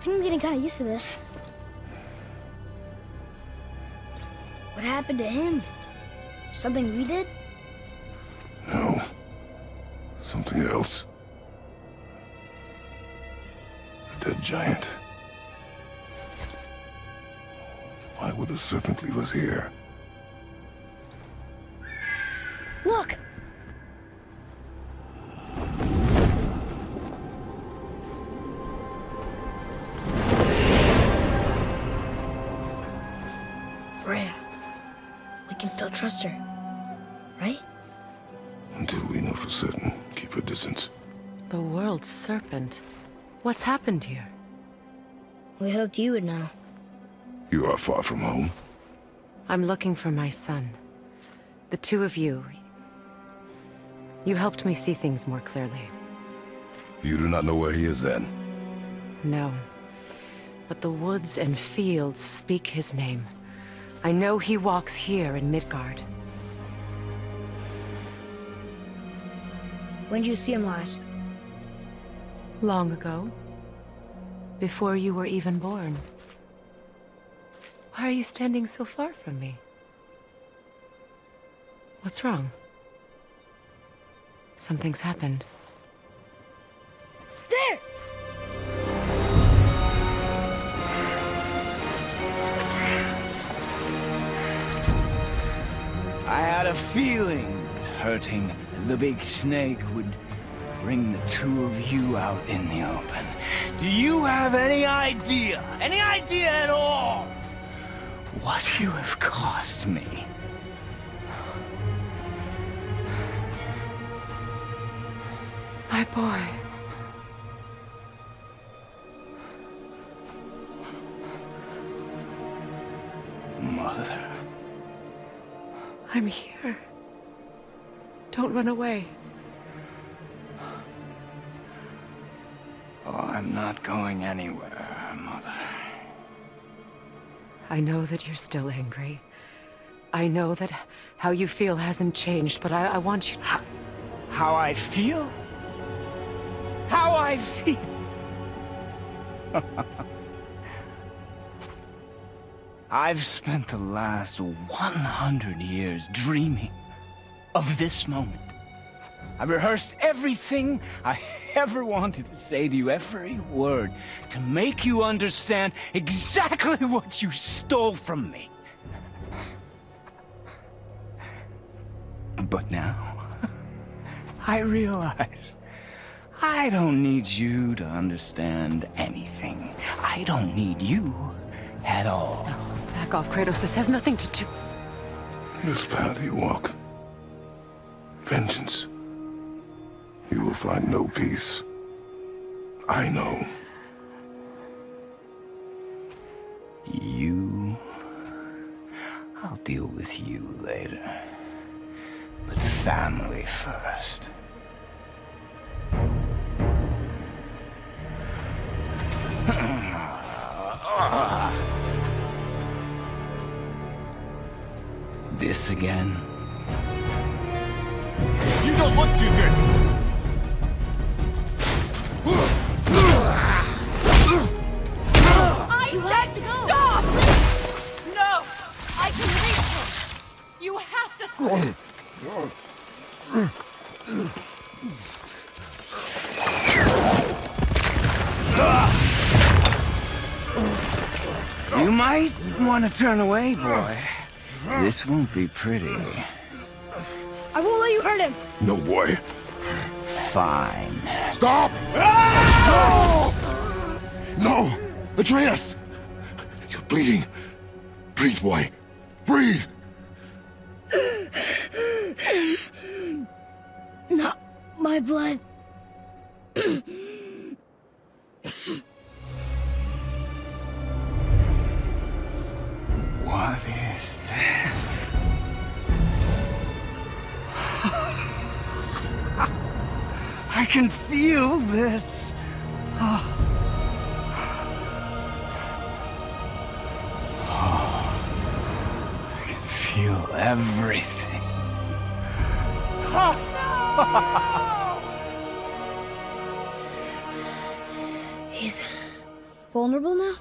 I think I'm getting kind of used to this. What happened to him? Something we did? No. Something else. A dead giant. Why would the serpent leave us here? Look! Freya. We can still trust her. Right? Until we know for certain, keep her distance. The world's serpent. What's happened here? We hoped you would know. You are far from home. I'm looking for my son. The two of you. You helped me see things more clearly. You do not know where he is then? No. But the woods and fields speak his name. I know he walks here in Midgard. When did you see him last? Long ago. Before you were even born. Why are you standing so far from me? What's wrong? Something's happened. Feeling that hurting the big snake would bring the two of you out in the open. Do you have any idea, any idea at all, what you have cost me? My boy. Mother. I'm here. Don't run away. Oh, I'm not going anywhere, Mother. I know that you're still angry. I know that how you feel hasn't changed, but I, I want you... How I feel? How I feel? I've spent the last 100 years dreaming of this moment. I rehearsed everything I ever wanted to say to you, every word, to make you understand exactly what you stole from me. But now, I realize I don't need you to understand anything. I don't need you at all. Back off, Kratos. This has nothing to do... This path you walk. Vengeance. You will find no peace. I know. You... I'll deal with you later. But family first. This again? You don't look too good. I You said have to go. stop! No! I can reach her! You have to stop! You might want to turn away, boy. This won't be pretty. I won't let you hurt him. No, boy. Fine. Stop! No! No! Atreus! You're bleeding. Breathe, boy. Breathe! Not my blood. What is that? Can feel this. Ah. Ah. I can feel everything. Ah. He's vulnerable now?